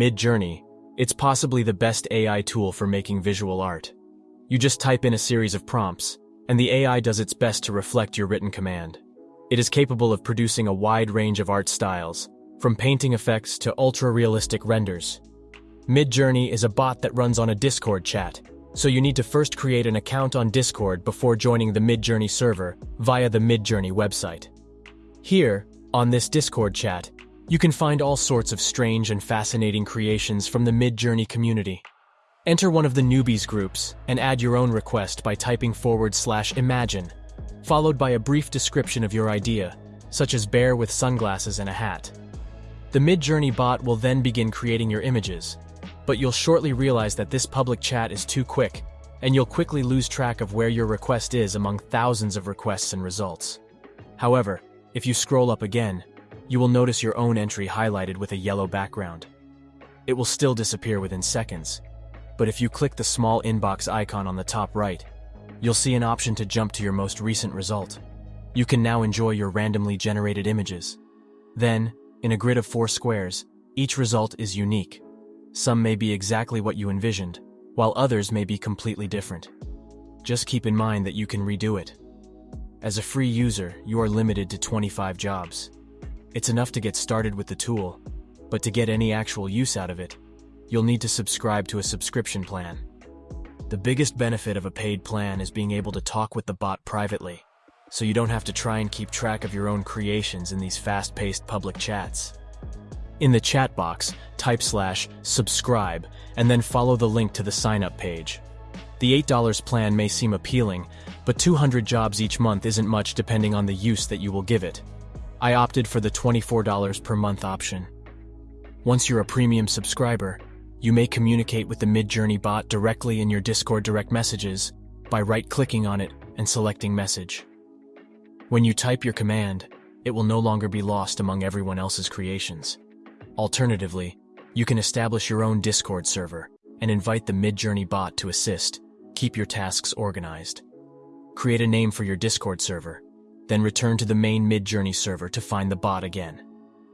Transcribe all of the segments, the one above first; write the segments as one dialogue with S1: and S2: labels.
S1: Midjourney, it's possibly the best AI tool for making visual art. You just type in a series of prompts, and the AI does its best to reflect your written command. It is capable of producing a wide range of art styles, from painting effects to ultra-realistic renders. Midjourney is a bot that runs on a Discord chat, so you need to first create an account on Discord before joining the Midjourney server via the Midjourney website. Here, on this Discord chat, you can find all sorts of strange and fascinating creations from the Midjourney community. Enter one of the newbies groups and add your own request by typing forward slash imagine, followed by a brief description of your idea, such as bear with sunglasses and a hat. The Midjourney bot will then begin creating your images, but you'll shortly realize that this public chat is too quick, and you'll quickly lose track of where your request is among thousands of requests and results. However, if you scroll up again, you will notice your own entry highlighted with a yellow background. It will still disappear within seconds, but if you click the small inbox icon on the top right, you'll see an option to jump to your most recent result. You can now enjoy your randomly generated images. Then, in a grid of four squares, each result is unique. Some may be exactly what you envisioned, while others may be completely different. Just keep in mind that you can redo it. As a free user, you are limited to 25 jobs. It's enough to get started with the tool, but to get any actual use out of it, you'll need to subscribe to a subscription plan. The biggest benefit of a paid plan is being able to talk with the bot privately, so you don't have to try and keep track of your own creations in these fast-paced public chats. In the chat box, type slash subscribe and then follow the link to the sign-up page. The $8 plan may seem appealing, but 200 jobs each month isn't much depending on the use that you will give it. I opted for the $24 per month option. Once you're a premium subscriber, you may communicate with the Midjourney bot directly in your Discord direct messages by right-clicking on it and selecting message. When you type your command, it will no longer be lost among everyone else's creations. Alternatively, you can establish your own Discord server and invite the Midjourney bot to assist, keep your tasks organized. Create a name for your Discord server then return to the main Midjourney server to find the bot again.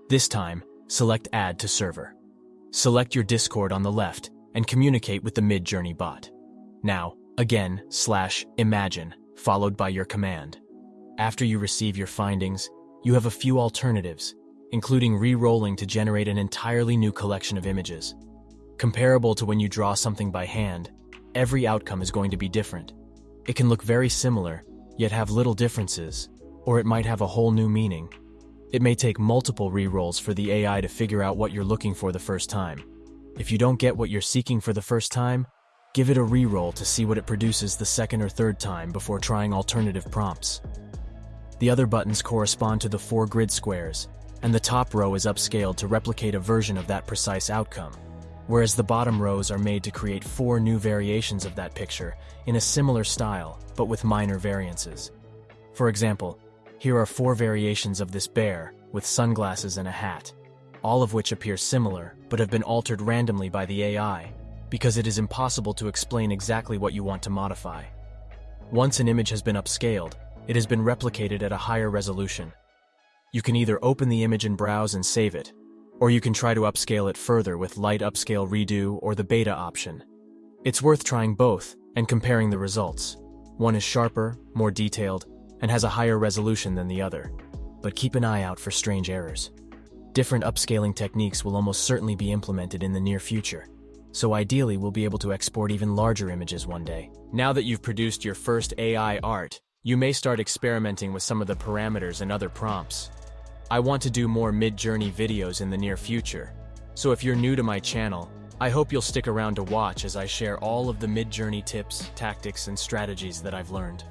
S1: This time, select Add to Server. Select your Discord on the left and communicate with the Midjourney bot. Now, again, slash imagine, followed by your command. After you receive your findings, you have a few alternatives, including re-rolling to generate an entirely new collection of images. Comparable to when you draw something by hand, every outcome is going to be different. It can look very similar, yet have little differences, or it might have a whole new meaning. It may take multiple rerolls for the AI to figure out what you're looking for the first time. If you don't get what you're seeking for the first time, give it a reroll to see what it produces the second or third time before trying alternative prompts. The other buttons correspond to the four grid squares, and the top row is upscaled to replicate a version of that precise outcome, whereas the bottom rows are made to create four new variations of that picture in a similar style, but with minor variances. For example, here are four variations of this bear, with sunglasses and a hat, all of which appear similar, but have been altered randomly by the AI, because it is impossible to explain exactly what you want to modify. Once an image has been upscaled, it has been replicated at a higher resolution. You can either open the image and browse and save it, or you can try to upscale it further with Light Upscale Redo or the Beta option. It's worth trying both and comparing the results. One is sharper, more detailed, and has a higher resolution than the other, but keep an eye out for strange errors. Different upscaling techniques will almost certainly be implemented in the near future, so ideally we'll be able to export even larger images one day. Now that you've produced your first AI art, you may start experimenting with some of the parameters and other prompts. I want to do more Midjourney videos in the near future, so if you're new to my channel, I hope you'll stick around to watch as I share all of the Midjourney tips, tactics, and strategies that I've learned.